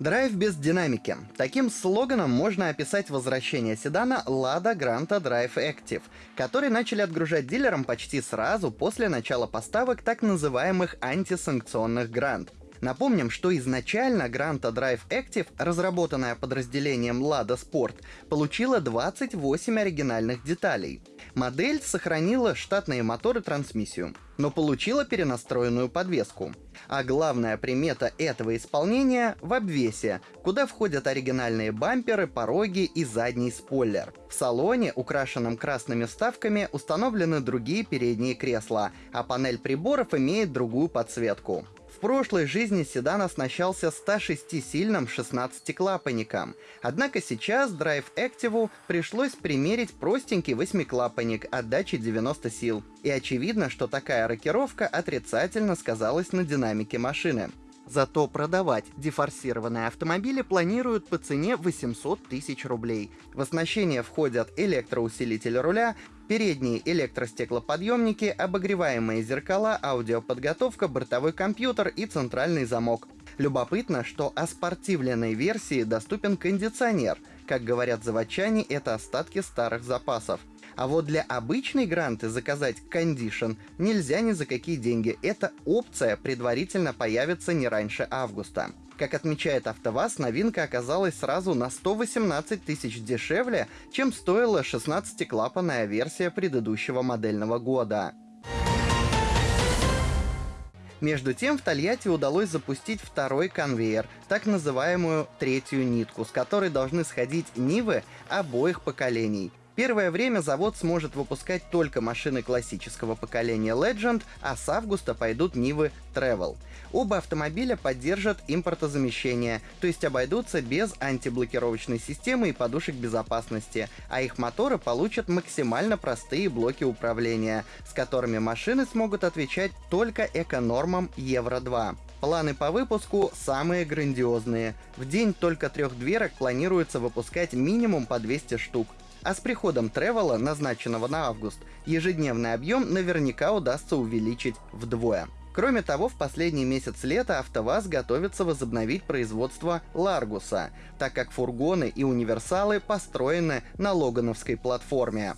Драйв без динамики. Таким слоганом можно описать возвращение седана Lada Granta Drive Active, который начали отгружать дилерам почти сразу после начала поставок так называемых антисанкционных грант. Напомним, что изначально Granta Drive Active, разработанная подразделением Lada Sport, получила 28 оригинальных деталей. Модель сохранила штатные моторы трансмиссию, но получила перенастроенную подвеску. А главная примета этого исполнения — в обвесе, куда входят оригинальные бамперы, пороги и задний спойлер. В салоне, украшенном красными вставками, установлены другие передние кресла, а панель приборов имеет другую подсветку. Прошлой жизни седан оснащался 106-сильным 16-клапанником. Однако сейчас Drive Active пришлось примерить простенький 8-клапанник отдачи 90 сил. И очевидно, что такая рокировка отрицательно сказалась на динамике машины. Зато продавать дефорсированные автомобили планируют по цене 800 тысяч рублей. В оснащение входят электроусилитель руля, передние электростеклоподъемники, обогреваемые зеркала, аудиоподготовка, бортовой компьютер и центральный замок. Любопытно, что о спортивленной версии доступен кондиционер. Как говорят заводчане, это остатки старых запасов. А вот для обычной гранты заказать кондишн нельзя ни за какие деньги. Эта опция предварительно появится не раньше августа. Как отмечает АвтоВАЗ, новинка оказалась сразу на 118 тысяч дешевле, чем стоила 16-клапанная версия предыдущего модельного года. Между тем, в Тольятти удалось запустить второй конвейер, так называемую третью нитку, с которой должны сходить Нивы обоих поколений — Первое время завод сможет выпускать только машины классического поколения Legend, а с августа пойдут Нивы Travel. Оба автомобиля поддержат импортозамещение, то есть обойдутся без антиблокировочной системы и подушек безопасности, а их моторы получат максимально простые блоки управления, с которыми машины смогут отвечать только эконормам Евро-2. Планы по выпуску самые грандиозные. В день только трех дверок планируется выпускать минимум по 200 штук. А с приходом Тревела, назначенного на август, ежедневный объем наверняка удастся увеличить вдвое. Кроме того, в последний месяц лета АвтоВАЗ готовится возобновить производство Ларгуса, так как фургоны и универсалы построены на Логановской платформе.